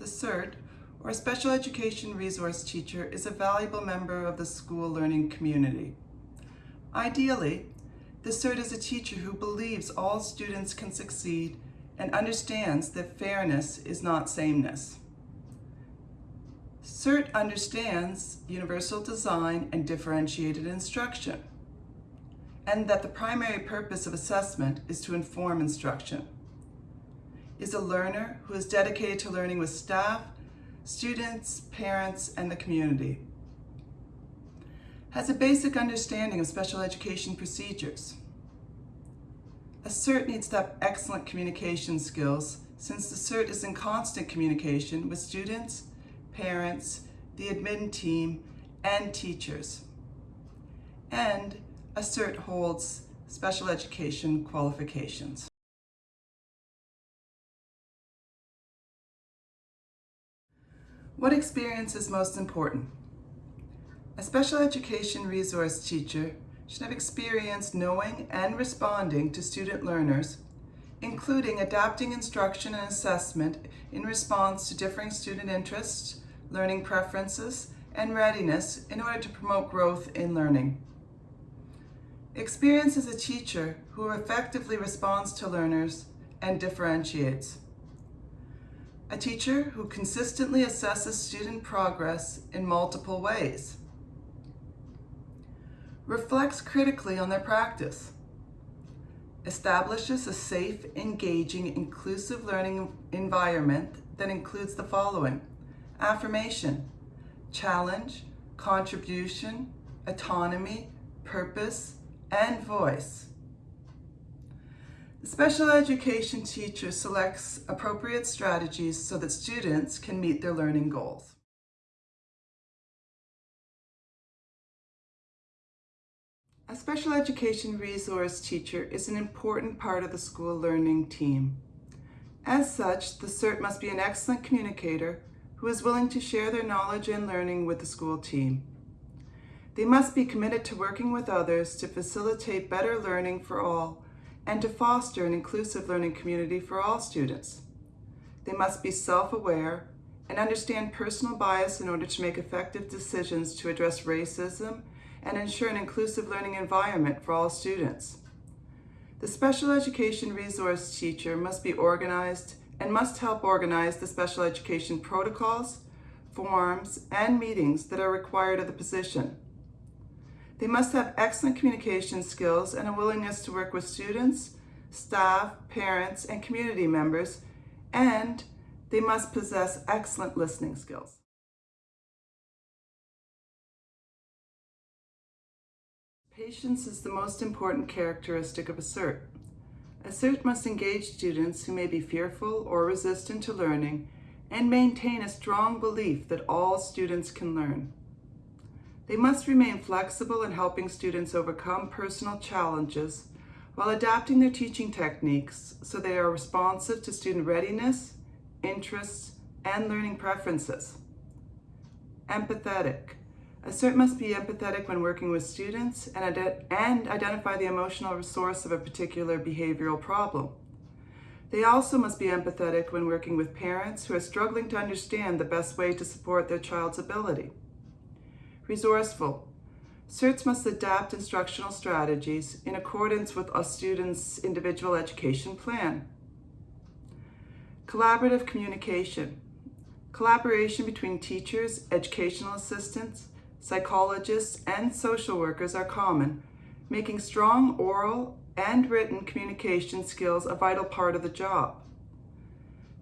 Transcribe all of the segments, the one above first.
The SERT, or Special Education Resource Teacher, is a valuable member of the school learning community. Ideally, the SERT is a teacher who believes all students can succeed and understands that fairness is not sameness. SERT understands universal design and differentiated instruction, and that the primary purpose of assessment is to inform instruction is a learner who is dedicated to learning with staff, students, parents, and the community. Has a basic understanding of special education procedures. A SERT needs to have excellent communication skills since the SERT is in constant communication with students, parents, the admin team, and teachers. And a SERT holds special education qualifications. What experience is most important? A special education resource teacher should have experience knowing and responding to student learners, including adapting instruction and assessment in response to differing student interests, learning preferences, and readiness in order to promote growth in learning. Experience as a teacher who effectively responds to learners and differentiates a teacher who consistently assesses student progress in multiple ways, reflects critically on their practice, establishes a safe, engaging, inclusive learning environment that includes the following, affirmation, challenge, contribution, autonomy, purpose, and voice. Special education teacher selects appropriate strategies so that students can meet their learning goals. A special education resource teacher is an important part of the school learning team. As such, the SERT must be an excellent communicator who is willing to share their knowledge and learning with the school team. They must be committed to working with others to facilitate better learning for all and to foster an inclusive learning community for all students. They must be self-aware and understand personal bias in order to make effective decisions to address racism and ensure an inclusive learning environment for all students. The special education resource teacher must be organized and must help organize the special education protocols, forms, and meetings that are required of the position. They must have excellent communication skills and a willingness to work with students, staff, parents, and community members, and they must possess excellent listening skills. Patience is the most important characteristic of a SERT. A SERT must engage students who may be fearful or resistant to learning and maintain a strong belief that all students can learn. They must remain flexible in helping students overcome personal challenges while adapting their teaching techniques so they are responsive to student readiness, interests, and learning preferences. Empathetic. A SERT must be empathetic when working with students and, and identify the emotional source of a particular behavioral problem. They also must be empathetic when working with parents who are struggling to understand the best way to support their child's ability. Resourceful. SERTs must adapt instructional strategies in accordance with a student's individual education plan. Collaborative communication. Collaboration between teachers, educational assistants, psychologists, and social workers are common, making strong oral and written communication skills a vital part of the job.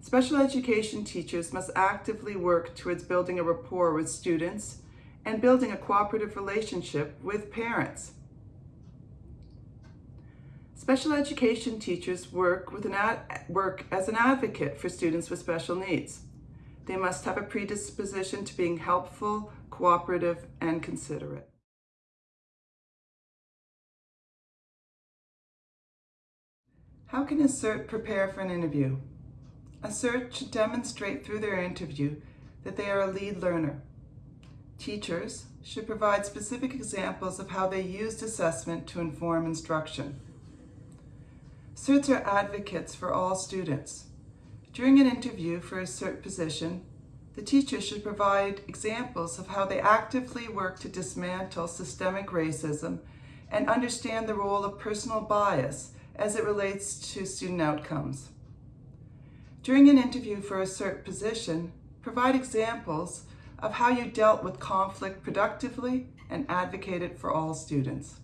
Special education teachers must actively work towards building a rapport with students and building a cooperative relationship with parents. Special education teachers work, with an work as an advocate for students with special needs. They must have a predisposition to being helpful, cooperative, and considerate. How can a SERT prepare for an interview? A SERT should demonstrate through their interview that they are a lead learner, Teachers should provide specific examples of how they used assessment to inform instruction. SERTs are advocates for all students. During an interview for a SERT position, The teacher should provide examples of how they actively work to dismantle systemic racism and understand the role of personal bias as it relates to student outcomes. During an interview for a SERT position, provide examples of how you dealt with conflict productively and advocated for all students.